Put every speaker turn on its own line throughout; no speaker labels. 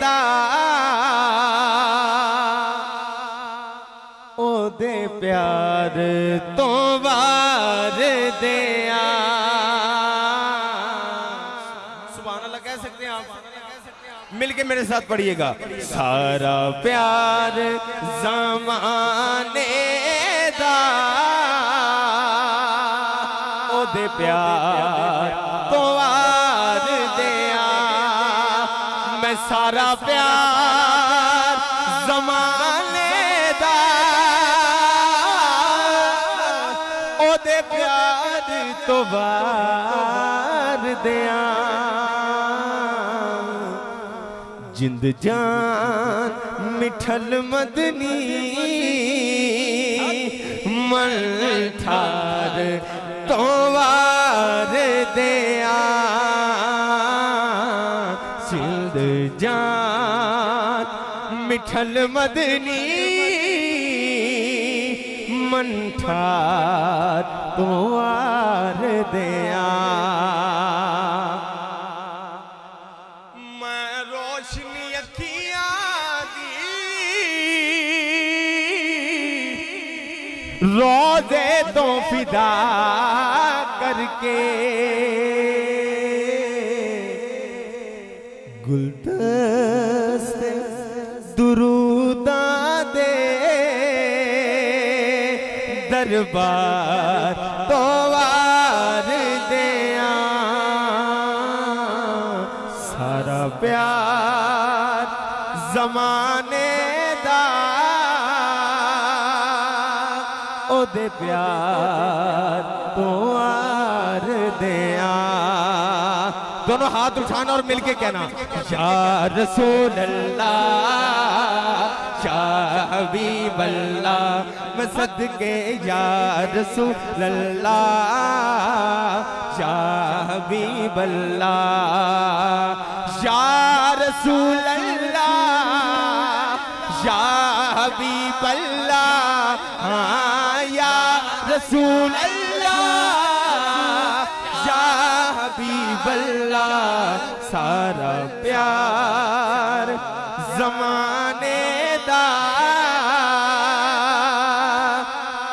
دا او دے پیار تو وار دیا سبحان اللہ کہہ سکتے ہیں آپ مل کے میرے ساتھ پڑھئے گا سارا پیار زمانے دا او دے پیار میں سارا پیار زمانے دا۔ او دے پیار تو وار دیا جند جان مٹھل مدنی من ٹھار تو وار دیا سند جان، مٹھل مدنی من ٹھار تو وار دیا۔ میں روشنی اکھیاں دی۔ روزے تو فدا کر کے گلدست درودہ دے دربار تو دیا سارا پیار زمانے دا۔ او دے پیار تو آر دیا دونوں ہاتھ اٹھانا اور مل کے کہنا۔ یا رسول اللہ یا حبیب اللہ، میں صدقے، یا رسول اللہ یا حبیب اللہ، یا رسول اللہ، یا حبیب اللہ ہاں یا رسول اللہ۔ اللہ سارا پیار زمانے دا۔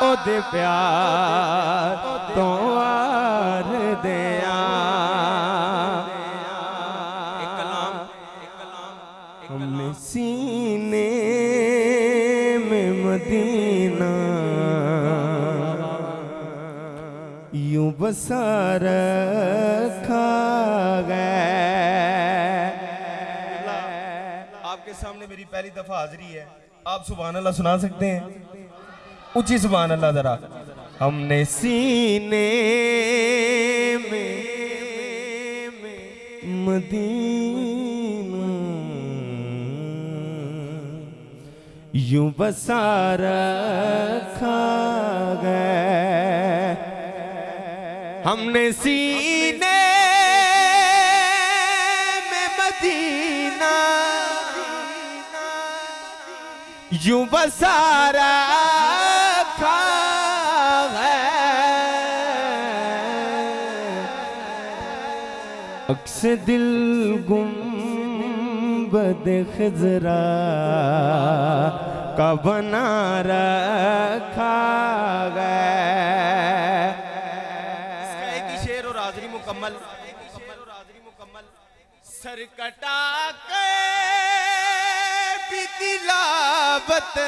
او دے پیار تو آر دیا ہم نے سینے میں مدینہ۔ یوں بسا سامنے میری پہلی دفعہ حاضری ہے۔ آپ سبحان اللہ سنا سکتے ہیں؟ اچھی سبحان اللہ ذرا۔ ہم نے سینے میں مدینہ یوں بسا رکھا گئے ہم نے سینے میں مدینہ یوں بسا رکھا اکس دل گنبد خزرا کا بنا رکھا گئے اس کا ایک ہی شعر اور حاضری مکمل۔ سر کٹا کے بھی تلاوت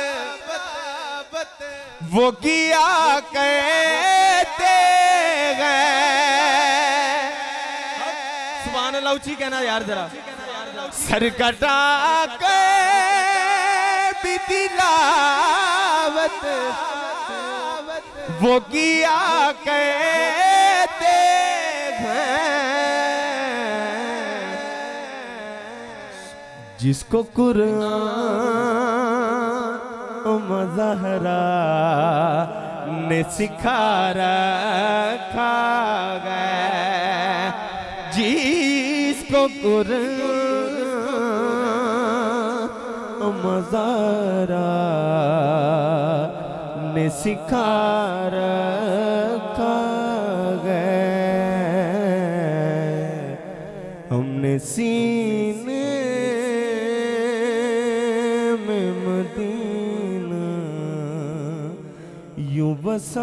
وہ کیا کہتے گئے سبحان اللہ اچھی کہنا یار ذرا۔ سر کٹا کے بھی تلاوت وہ کیا کہتے جس کو قرآن و مظہرہ نے سکھا رکھا گئے۔ جس کو قرآن و مظہرہ نے سکھا رکھا گئے۔ ہم نے سینے يبصرك